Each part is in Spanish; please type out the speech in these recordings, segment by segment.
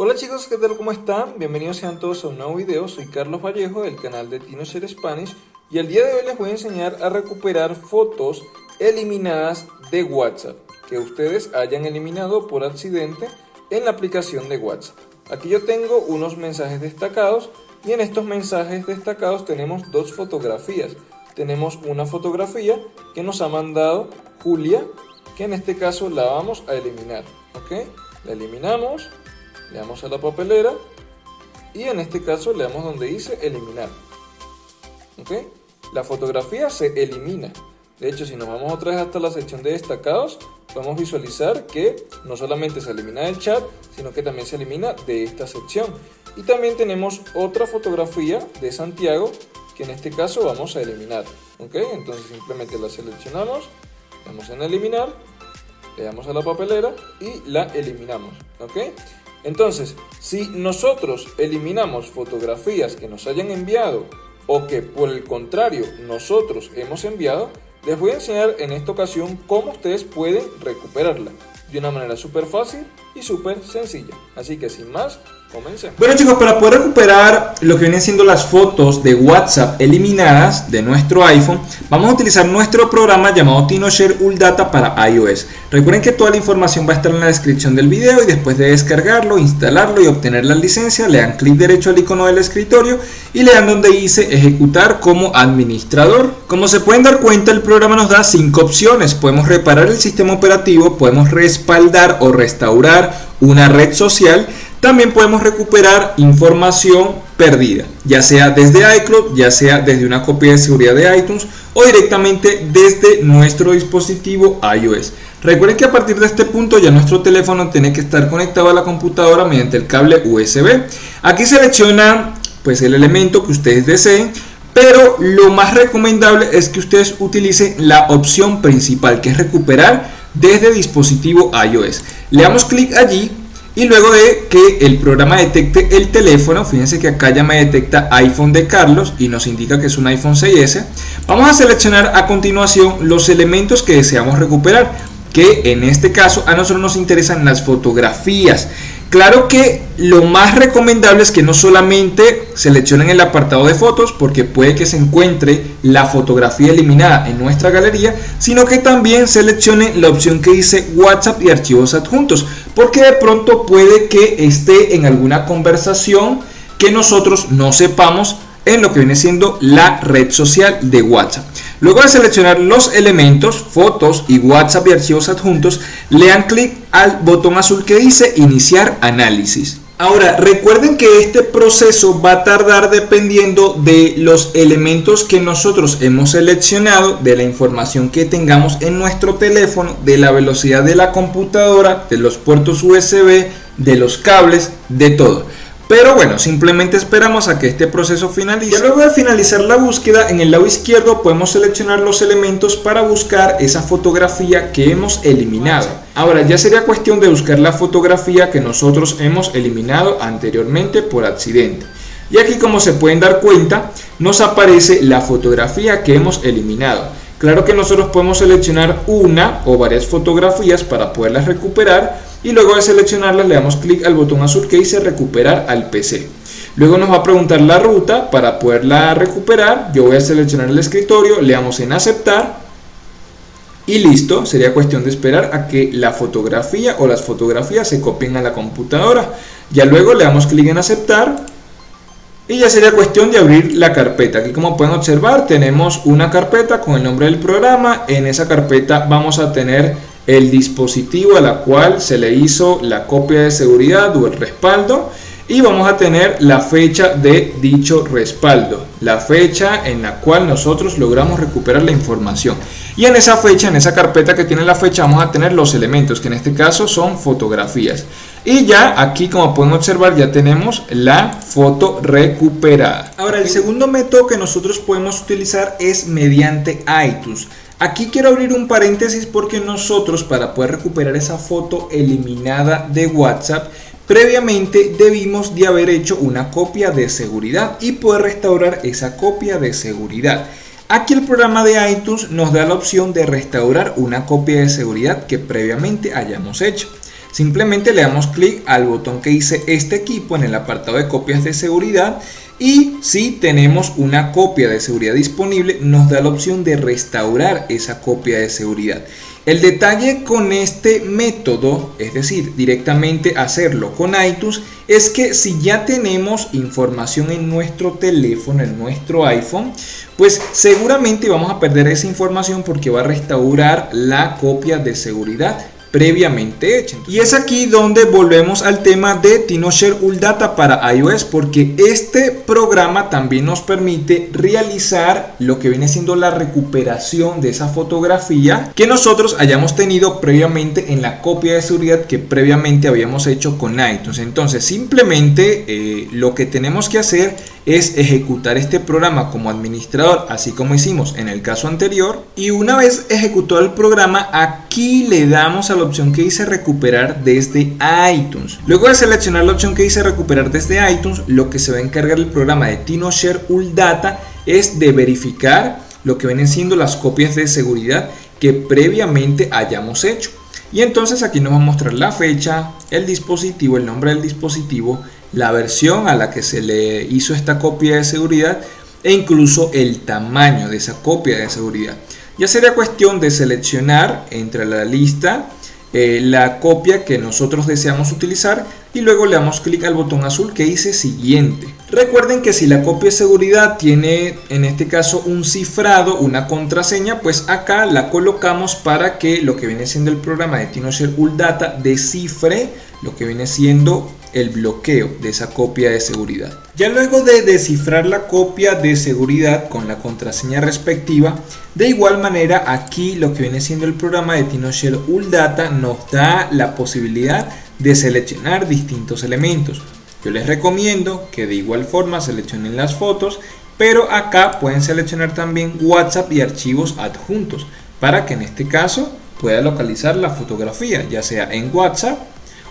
Hola chicos, ¿qué tal? ¿Cómo están? Bienvenidos sean todos a un nuevo video. Soy Carlos Vallejo del canal de TinoShare Spanish y el día de hoy les voy a enseñar a recuperar fotos eliminadas de WhatsApp que ustedes hayan eliminado por accidente en la aplicación de WhatsApp. Aquí yo tengo unos mensajes destacados y en estos mensajes destacados tenemos dos fotografías. Tenemos una fotografía que nos ha mandado Julia, que en este caso la vamos a eliminar. ¿Ok? La eliminamos le damos a la papelera y en este caso le damos donde dice eliminar. ¿Ok? La fotografía se elimina. De hecho, si nos vamos otra vez hasta la sección de destacados, podemos visualizar que no solamente se elimina del chat, sino que también se elimina de esta sección. Y también tenemos otra fotografía de Santiago, que en este caso vamos a eliminar. ¿Ok? Entonces simplemente la seleccionamos, le damos en eliminar, le damos a la papelera y la eliminamos. ¿Ok? Entonces, si nosotros eliminamos fotografías que nos hayan enviado o que por el contrario nosotros hemos enviado, les voy a enseñar en esta ocasión cómo ustedes pueden recuperarla de una manera súper fácil y súper sencilla. Así que sin más, Comencemos. Bueno chicos, para poder recuperar lo que vienen siendo las fotos de WhatsApp eliminadas de nuestro iPhone, vamos a utilizar nuestro programa llamado TinoShare UllData para iOS. Recuerden que toda la información va a estar en la descripción del video y después de descargarlo, instalarlo y obtener la licencia, le dan clic derecho al icono del escritorio y le dan donde dice ejecutar como administrador. Como se pueden dar cuenta, el programa nos da cinco opciones. Podemos reparar el sistema operativo, podemos respaldar o restaurar una red social también podemos recuperar información perdida, ya sea desde iCloud, ya sea desde una copia de seguridad de iTunes o directamente desde nuestro dispositivo iOS. Recuerden que a partir de este punto ya nuestro teléfono tiene que estar conectado a la computadora mediante el cable USB. Aquí selecciona pues el elemento que ustedes deseen, pero lo más recomendable es que ustedes utilicen la opción principal que es recuperar desde dispositivo iOS. Le damos clic allí y luego de que el programa detecte el teléfono, fíjense que acá ya me detecta iPhone de Carlos y nos indica que es un iPhone 6S, vamos a seleccionar a continuación los elementos que deseamos recuperar, que en este caso a nosotros nos interesan las fotografías. Claro que lo más recomendable es que no solamente seleccionen el apartado de fotos porque puede que se encuentre la fotografía eliminada en nuestra galería, sino que también seleccionen la opción que dice WhatsApp y archivos adjuntos, porque de pronto puede que esté en alguna conversación que nosotros no sepamos en lo que viene siendo la red social de WhatsApp. Luego de seleccionar los elementos, fotos y WhatsApp y archivos adjuntos, le dan clic al botón azul que dice iniciar análisis. Ahora, recuerden que este proceso va a tardar dependiendo de los elementos que nosotros hemos seleccionado, de la información que tengamos en nuestro teléfono, de la velocidad de la computadora, de los puertos USB, de los cables, de todo. Pero bueno, simplemente esperamos a que este proceso finalice. Y luego de finalizar la búsqueda, en el lado izquierdo podemos seleccionar los elementos para buscar esa fotografía que hemos eliminado. Ahora ya sería cuestión de buscar la fotografía que nosotros hemos eliminado anteriormente por accidente. Y aquí como se pueden dar cuenta, nos aparece la fotografía que hemos eliminado. Claro que nosotros podemos seleccionar una o varias fotografías para poderlas recuperar y luego de seleccionarlas le damos clic al botón azul que dice recuperar al PC. Luego nos va a preguntar la ruta para poderla recuperar. Yo voy a seleccionar el escritorio, le damos en aceptar y listo. Sería cuestión de esperar a que la fotografía o las fotografías se copien a la computadora. Ya luego le damos clic en aceptar y ya sería cuestión de abrir la carpeta. Aquí como pueden observar tenemos una carpeta con el nombre del programa. En esa carpeta vamos a tener el dispositivo a la cual se le hizo la copia de seguridad o el respaldo y vamos a tener la fecha de dicho respaldo, la fecha en la cual nosotros logramos recuperar la información. Y en esa fecha, en esa carpeta que tiene la fecha, vamos a tener los elementos, que en este caso son fotografías. Y ya aquí, como pueden observar, ya tenemos la foto recuperada. Ahora, el segundo método que nosotros podemos utilizar es mediante iTunes. Aquí quiero abrir un paréntesis porque nosotros para poder recuperar esa foto eliminada de WhatsApp previamente debimos de haber hecho una copia de seguridad y poder restaurar esa copia de seguridad. Aquí el programa de iTunes nos da la opción de restaurar una copia de seguridad que previamente hayamos hecho. Simplemente le damos clic al botón que dice este equipo en el apartado de copias de seguridad y si tenemos una copia de seguridad disponible nos da la opción de restaurar esa copia de seguridad. El detalle con este método, es decir, directamente hacerlo con iTunes, es que si ya tenemos información en nuestro teléfono, en nuestro iPhone, pues seguramente vamos a perder esa información porque va a restaurar la copia de seguridad previamente hecha. Y es aquí donde volvemos al tema de TinoShare Data para iOS porque este programa también nos permite realizar lo que viene siendo la recuperación de esa fotografía que nosotros hayamos tenido previamente en la copia de seguridad que previamente habíamos hecho con iTunes. Entonces simplemente eh, lo que tenemos que hacer es ejecutar este programa como administrador, así como hicimos en el caso anterior. Y una vez ejecutado el programa, aquí le damos a la opción que dice recuperar desde iTunes. Luego de seleccionar la opción que dice recuperar desde iTunes, lo que se va a encargar el programa de TinoShare Data es de verificar lo que vienen siendo las copias de seguridad que previamente hayamos hecho. Y entonces aquí nos va a mostrar la fecha, el dispositivo, el nombre del dispositivo, la versión a la que se le hizo esta copia de seguridad e incluso el tamaño de esa copia de seguridad. Ya sería cuestión de seleccionar entre la lista eh, la copia que nosotros deseamos utilizar y luego le damos clic al botón azul que dice siguiente. Recuerden que si la copia de seguridad tiene en este caso un cifrado, una contraseña, pues acá la colocamos para que lo que viene siendo el programa de TinoShare Data descifre lo que viene siendo el bloqueo de esa copia de seguridad. Ya luego de descifrar la copia de seguridad con la contraseña respectiva, de igual manera aquí lo que viene siendo el programa de TinoShare Data nos da la posibilidad de seleccionar distintos elementos. Yo les recomiendo que de igual forma seleccionen las fotos, pero acá pueden seleccionar también WhatsApp y archivos adjuntos para que en este caso pueda localizar la fotografía, ya sea en WhatsApp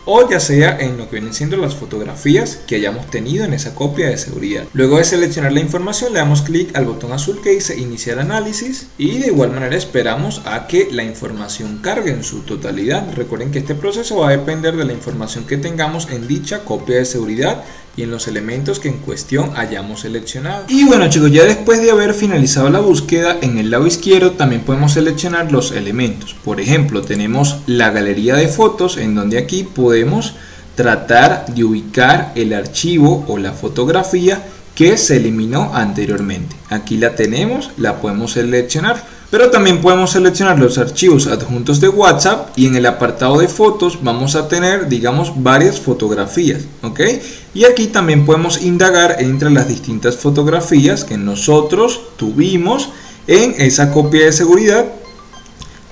o ya sea en lo que vienen siendo las fotografías que hayamos tenido en esa copia de seguridad. Luego de seleccionar la información le damos clic al botón azul que dice iniciar análisis y de igual manera esperamos a que la información cargue en su totalidad. Recuerden que este proceso va a depender de la información que tengamos en dicha copia de seguridad y en los elementos que en cuestión hayamos seleccionado. Y bueno chicos, ya después de haber finalizado la búsqueda, en el lado izquierdo también podemos seleccionar los elementos. Por ejemplo, tenemos la galería de fotos en donde aquí podemos tratar de ubicar el archivo o la fotografía que se eliminó anteriormente. Aquí la tenemos, la podemos seleccionar pero también podemos seleccionar los archivos adjuntos de WhatsApp y en el apartado de fotos vamos a tener, digamos, varias fotografías, ¿ok? Y aquí también podemos indagar entre las distintas fotografías que nosotros tuvimos en esa copia de seguridad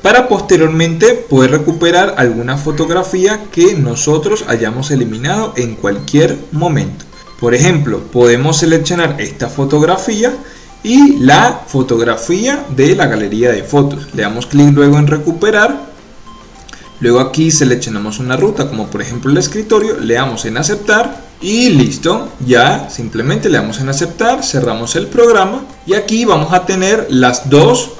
para posteriormente poder recuperar alguna fotografía que nosotros hayamos eliminado en cualquier momento. Por ejemplo, podemos seleccionar esta fotografía y la fotografía de la galería de fotos. Le damos clic luego en recuperar. Luego aquí seleccionamos una ruta como por ejemplo el escritorio, le damos en aceptar y listo, ya simplemente le damos en aceptar, cerramos el programa y aquí vamos a tener las dos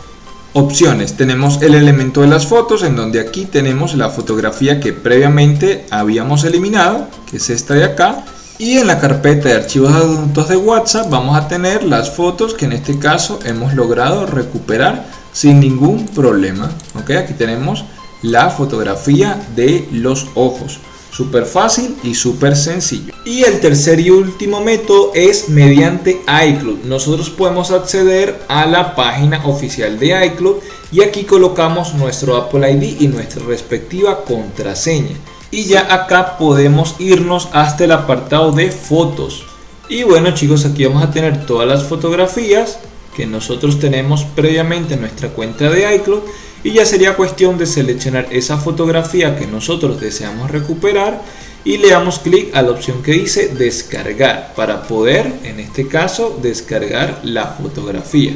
opciones. Tenemos el elemento de las fotos en donde aquí tenemos la fotografía que previamente habíamos eliminado, que es esta de acá, y en la carpeta de archivos adjuntos de WhatsApp vamos a tener las fotos que en este caso hemos logrado recuperar sin ningún problema. ¿ok? Aquí tenemos la fotografía de los ojos. Súper fácil y súper sencillo. Y el tercer y último método es mediante iCloud. Nosotros podemos acceder a la página oficial de iCloud y aquí colocamos nuestro Apple ID y nuestra respectiva contraseña y ya acá podemos irnos hasta el apartado de fotos. Y bueno chicos aquí vamos a tener todas las fotografías que nosotros tenemos previamente en nuestra cuenta de iCloud. Y ya sería cuestión de seleccionar esa fotografía que nosotros deseamos recuperar. Y le damos clic a la opción que dice descargar para poder en este caso descargar la fotografía.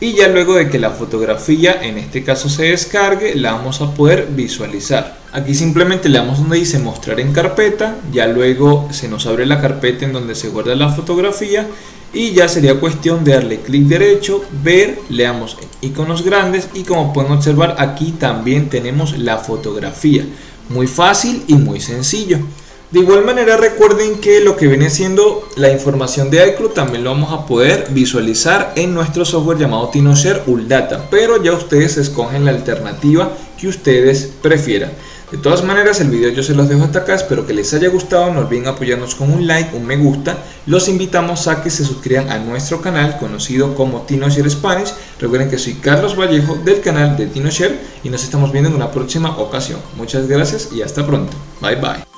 Y ya luego de que la fotografía en este caso se descargue la vamos a poder visualizar aquí simplemente le damos donde dice mostrar en carpeta ya luego se nos abre la carpeta en donde se guarda la fotografía y ya sería cuestión de darle clic derecho ver le damos iconos grandes y como pueden observar aquí también tenemos la fotografía muy fácil y muy sencillo. De igual manera recuerden que lo que viene siendo la información de iCloud también lo vamos a poder visualizar en nuestro software llamado TinoShare Uldata, pero ya ustedes escogen la alternativa que ustedes prefieran. De todas maneras el video yo se los dejo hasta acá, espero que les haya gustado, no olviden apoyarnos con un like, un me gusta, los invitamos a que se suscriban a nuestro canal conocido como TinoShare Spanish, recuerden que soy Carlos Vallejo del canal de TinoShare y nos estamos viendo en una próxima ocasión. Muchas gracias y hasta pronto, bye bye.